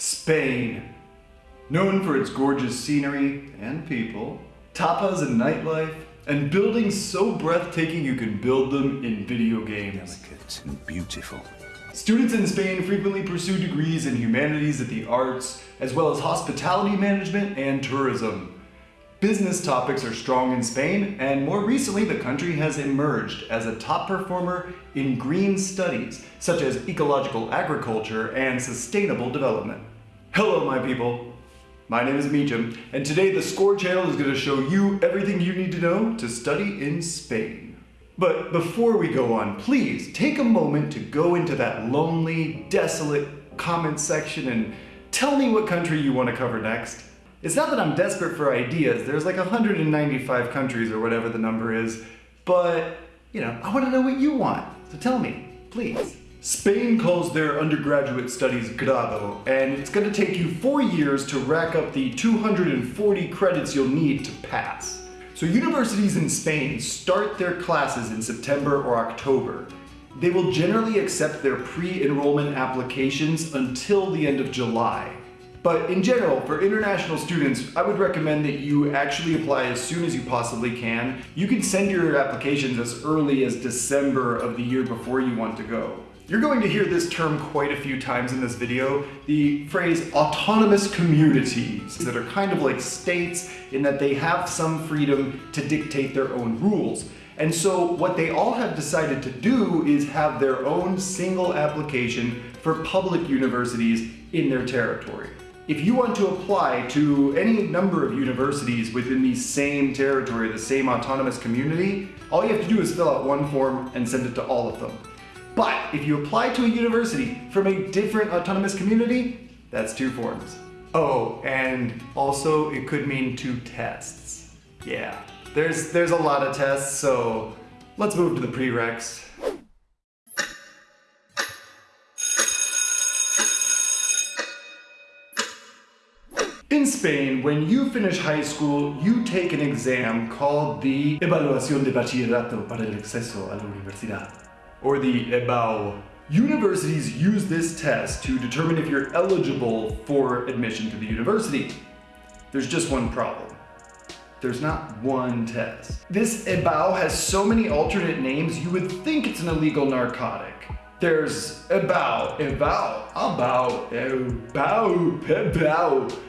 Spain. Known for its gorgeous scenery and people, tapas and nightlife, and buildings so breathtaking you can build them in video games. Delicate and beautiful. Students in Spain frequently pursue degrees in humanities at the arts, as well as hospitality management and tourism. Business topics are strong in Spain, and more recently the country has emerged as a top performer in green studies, such as ecological agriculture and sustainable development. Hello my people, my name is Meacham, and today the Score channel is going to show you everything you need to know to study in Spain. But before we go on, please take a moment to go into that lonely, desolate comment section and tell me what country you want to cover next. It's not that I'm desperate for ideas, there's like 195 countries or whatever the number is, but, you know, I want to know what you want, so tell me, please. Spain calls their undergraduate studies grado, and it's going to take you four years to rack up the 240 credits you'll need to pass. So universities in Spain start their classes in September or October. They will generally accept their pre-enrollment applications until the end of July. But in general, for international students, I would recommend that you actually apply as soon as you possibly can. You can send your applications as early as December of the year before you want to go. You're going to hear this term quite a few times in this video, the phrase autonomous communities that are kind of like states in that they have some freedom to dictate their own rules. And so what they all have decided to do is have their own single application for public universities in their territory. If you want to apply to any number of universities within the same territory, the same autonomous community, all you have to do is fill out one form and send it to all of them. But if you apply to a university from a different autonomous community, that's two forms. Oh, and also it could mean two tests. Yeah, there's, there's a lot of tests, so let's move to the prereqs. In Spain, when you finish high school, you take an exam called the Evaluación de Bachillerato para el Acceso a la Universidad, or the EBAU. Universities use this test to determine if you're eligible for admission to the university. There's just one problem. There's not one test. This EBAU has so many alternate names, you would think it's an illegal narcotic. There's EBAU, EBAU, ABAU, EBAU, EBAU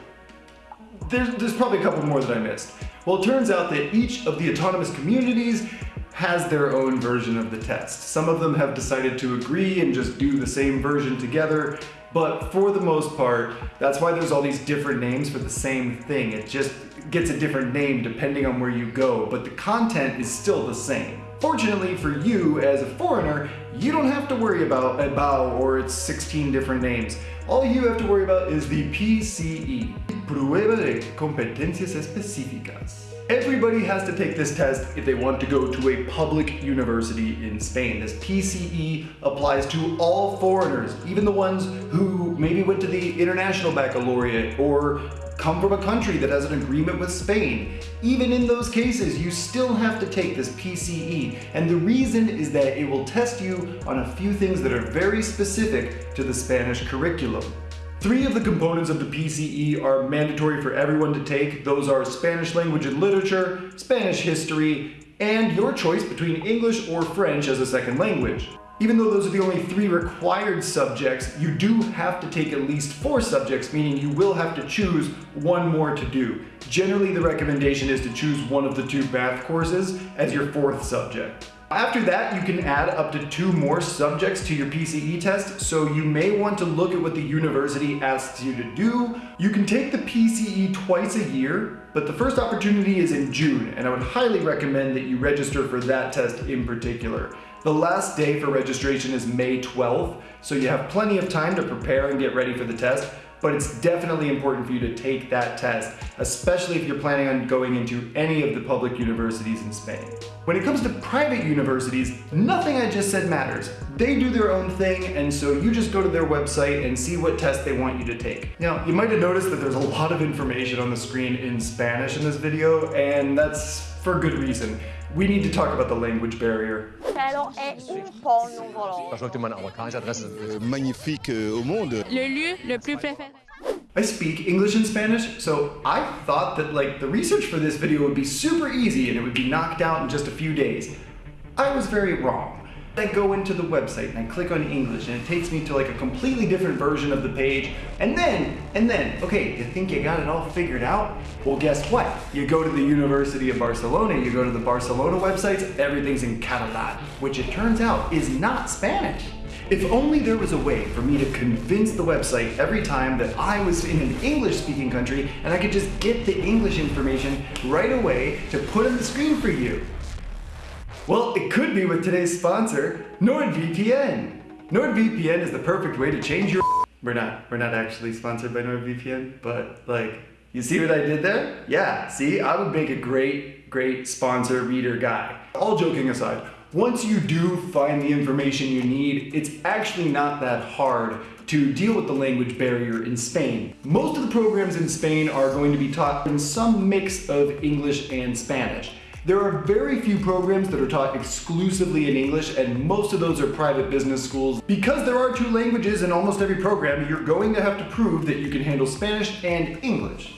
there's, there's probably a couple more that I missed. Well, it turns out that each of the autonomous communities has their own version of the test. Some of them have decided to agree and just do the same version together, but for the most part, that's why there's all these different names for the same thing. It just gets a different name depending on where you go, but the content is still the same. Fortunately for you as a foreigner, you don't have to worry about EBAU or its 16 different names. All you have to worry about is the PCE, Prueba de Competencias Específicas. Everybody has to take this test if they want to go to a public university in Spain. This PCE applies to all foreigners, even the ones who maybe went to the International Baccalaureate or come from a country that has an agreement with Spain. Even in those cases, you still have to take this PCE. And the reason is that it will test you on a few things that are very specific to the Spanish curriculum. Three of the components of the PCE are mandatory for everyone to take. Those are Spanish language and literature, Spanish history, and your choice between English or French as a second language. Even though those are the only three required subjects, you do have to take at least four subjects, meaning you will have to choose one more to do. Generally, the recommendation is to choose one of the two math courses as your fourth subject. After that, you can add up to two more subjects to your PCE test, so you may want to look at what the university asks you to do. You can take the PCE twice a year, but the first opportunity is in June, and I would highly recommend that you register for that test in particular. The last day for registration is May 12th, so you have plenty of time to prepare and get ready for the test, but it's definitely important for you to take that test, especially if you're planning on going into any of the public universities in Spain. When it comes to private universities, nothing I just said matters. They do their own thing, and so you just go to their website and see what test they want you to take. Now, you might have noticed that there's a lot of information on the screen in Spanish in this video, and that's for good reason. We need to talk about the language barrier. cielo è un po' nuvoloso. Je que tu m'as amerikanische magnifique euh, au monde. Le lieu le plus préféré. I speak English and Spanish, so I thought that like the research for this video would be super easy and it would be knocked out in just a few days. I was very wrong. I go into the website and I click on English and it takes me to like a completely different version of the page. And then, and then, okay, you think you got it all figured out? Well, guess what? You go to the University of Barcelona, you go to the Barcelona websites, everything's in Catalan, which it turns out is not Spanish. If only there was a way for me to convince the website every time that I was in an English speaking country and I could just get the English information right away to put on the screen for you. Well, it could be with today's sponsor, NordVPN. NordVPN is the perfect way to change your We're not, we're not actually sponsored by NordVPN, but like, you see what I did there? Yeah, see, I would make a great, great sponsor reader guy. All joking aside, once you do find the information you need, it's actually not that hard to deal with the language barrier in Spain. Most of the programs in Spain are going to be taught in some mix of English and Spanish. There are very few programs that are taught exclusively in English and most of those are private business schools. Because there are two languages in almost every program, you're going to have to prove that you can handle Spanish and English.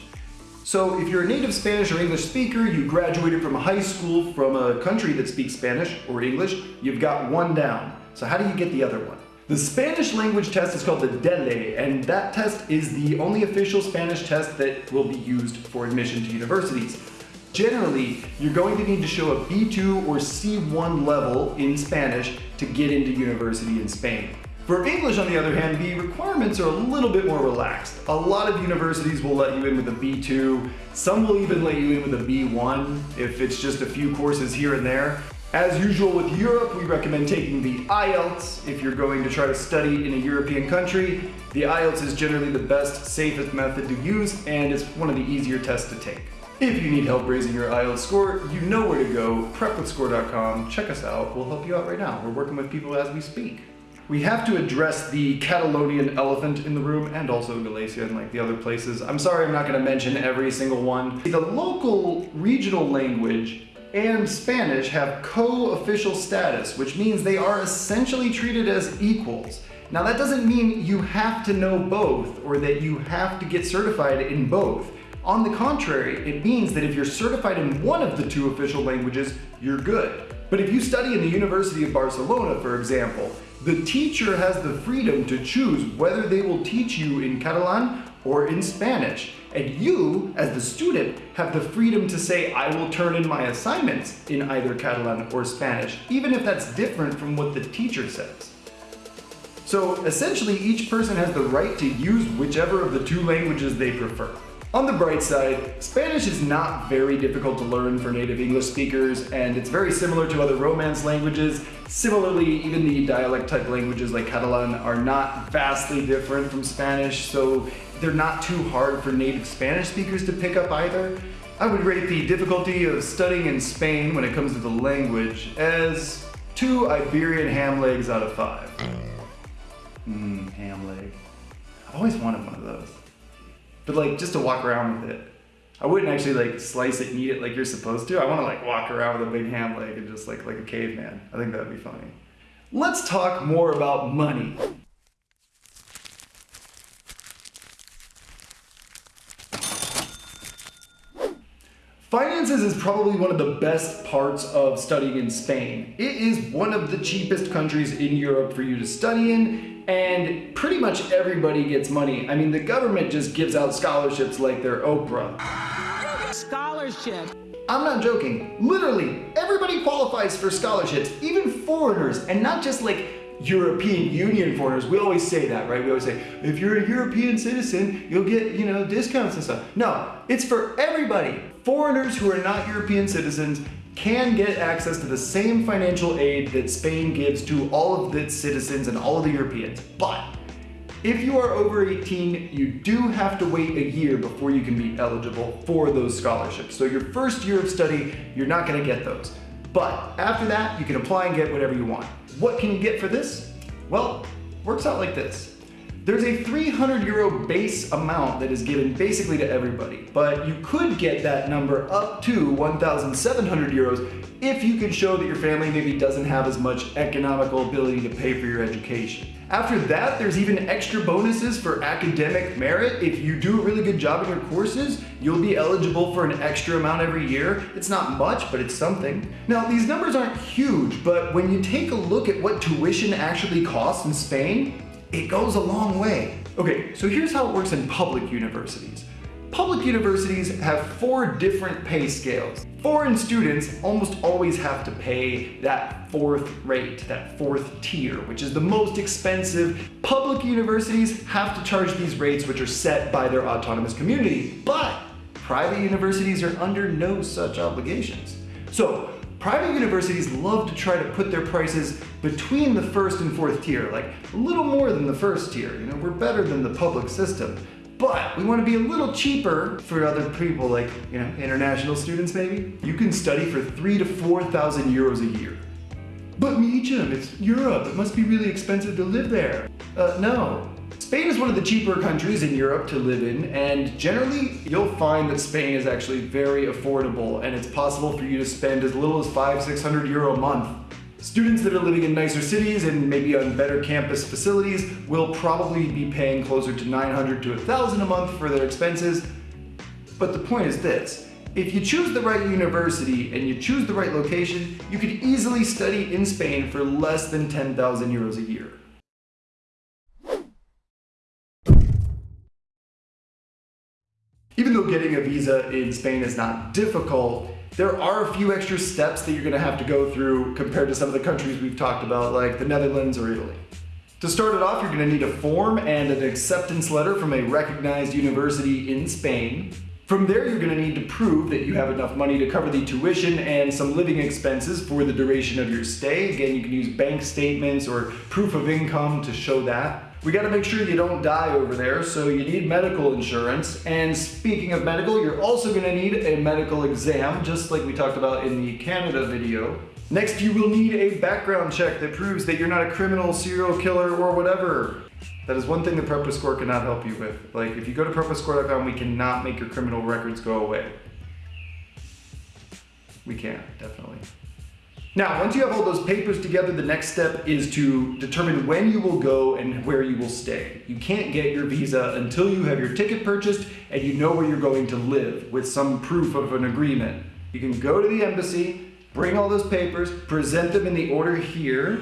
So if you're a native Spanish or English speaker, you graduated from a high school from a country that speaks Spanish or English, you've got one down. So how do you get the other one? The Spanish language test is called the DELE, and that test is the only official Spanish test that will be used for admission to universities. Generally, you're going to need to show a B2 or C1 level in Spanish to get into university in Spain. For English, on the other hand, the requirements are a little bit more relaxed. A lot of universities will let you in with a B2. Some will even let you in with a B1 if it's just a few courses here and there. As usual with Europe, we recommend taking the IELTS if you're going to try to study in a European country. The IELTS is generally the best, safest method to use, and it's one of the easier tests to take. If you need help raising your IELTS score, you know where to go, prepwithscore.com. Check us out, we'll help you out right now. We're working with people as we speak. We have to address the Catalonian elephant in the room and also Galicia and like the other places. I'm sorry I'm not going to mention every single one. The local regional language and Spanish have co-official status, which means they are essentially treated as equals. Now that doesn't mean you have to know both or that you have to get certified in both. On the contrary, it means that if you're certified in one of the two official languages, you're good. But if you study in the University of Barcelona, for example, the teacher has the freedom to choose whether they will teach you in Catalan or in Spanish. And you, as the student, have the freedom to say, I will turn in my assignments in either Catalan or Spanish, even if that's different from what the teacher says. So essentially, each person has the right to use whichever of the two languages they prefer. On the bright side, Spanish is not very difficult to learn for native English speakers, and it's very similar to other Romance languages. Similarly, even the dialect type languages like Catalan are not vastly different from Spanish, so they're not too hard for native Spanish speakers to pick up either. I would rate the difficulty of studying in Spain when it comes to the language as two Iberian ham legs out of five. Mmm, ham leg. I've always wanted one of those. But like, just to walk around with it. I wouldn't actually like slice it and eat it like you're supposed to. I want to like walk around with a big ham leg and just like like a caveman. I think that'd be funny. Let's talk more about money. Finances is probably one of the best parts of studying in Spain. It is one of the cheapest countries in Europe for you to study in and pretty much everybody gets money. I mean, the government just gives out scholarships like they're Oprah. Scholarship. I'm not joking. Literally, everybody qualifies for scholarships, even foreigners, and not just like European Union foreigners. We always say that, right? We always say, if you're a European citizen, you'll get, you know, discounts and stuff. No, it's for everybody. Foreigners who are not European citizens can get access to the same financial aid that Spain gives to all of its citizens and all of the Europeans. But if you are over 18, you do have to wait a year before you can be eligible for those scholarships. So your first year of study, you're not gonna get those. But after that, you can apply and get whatever you want. What can you get for this? Well, works out like this. There's a 300 euro base amount that is given basically to everybody, but you could get that number up to 1,700 euros if you can show that your family maybe doesn't have as much economical ability to pay for your education. After that, there's even extra bonuses for academic merit. If you do a really good job in your courses, you'll be eligible for an extra amount every year. It's not much, but it's something. Now, these numbers aren't huge, but when you take a look at what tuition actually costs in Spain, it goes a long way. Okay, so here's how it works in public universities. Public universities have four different pay scales. Foreign students almost always have to pay that fourth rate, that fourth tier, which is the most expensive. Public universities have to charge these rates which are set by their autonomous community, but private universities are under no such obligations. So private universities love to try to put their prices between the first and fourth tier, like a little more than the first tier. You know, we're better than the public system but we want to be a little cheaper for other people like, you know, international students maybe. You can study for three to 4,000 euros a year. But Meacham, it's Europe. It must be really expensive to live there. Uh, no. Spain is one of the cheaper countries in Europe to live in, and generally you'll find that Spain is actually very affordable, and it's possible for you to spend as little as five, 600 euro a month Students that are living in nicer cities and maybe on better campus facilities will probably be paying closer to 900 to 1000 a month for their expenses. But the point is this, if you choose the right university and you choose the right location, you could easily study in Spain for less than 10,000 euros a year. Even though getting a visa in Spain is not difficult, there are a few extra steps that you're gonna have to go through compared to some of the countries we've talked about, like the Netherlands or Italy. To start it off, you're gonna need a form and an acceptance letter from a recognized university in Spain. From there, you're gonna need to prove that you have enough money to cover the tuition and some living expenses for the duration of your stay. Again, you can use bank statements or proof of income to show that. We gotta make sure you don't die over there, so you need medical insurance. And speaking of medical, you're also gonna need a medical exam, just like we talked about in the Canada video. Next, you will need a background check that proves that you're not a criminal, serial killer, or whatever. That is one thing that PrepaScore cannot help you with. Like, if you go to PrepaScore.com, we cannot make your criminal records go away. We can't, definitely. Now, once you have all those papers together, the next step is to determine when you will go and where you will stay. You can't get your visa until you have your ticket purchased and you know where you're going to live with some proof of an agreement. You can go to the embassy, bring all those papers, present them in the order here,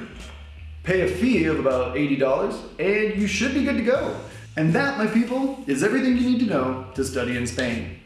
pay a fee of about $80, and you should be good to go. And that, my people, is everything you need to know to study in Spain.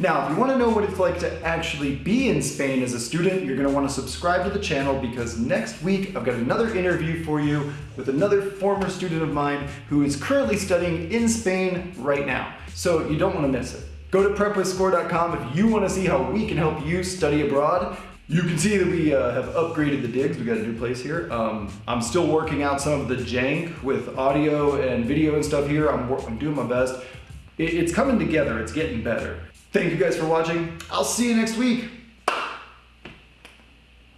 Now, if you want to know what it's like to actually be in Spain as a student, you're going to want to subscribe to the channel because next week I've got another interview for you with another former student of mine who is currently studying in Spain right now. So you don't want to miss it. Go to prepwithscore.com if you want to see how we can help you study abroad. You can see that we uh, have upgraded the digs. We got a new place here. Um, I'm still working out some of the jank with audio and video and stuff here. I'm, I'm doing my best. It, it's coming together. It's getting better. Thank you guys for watching. I'll see you next week.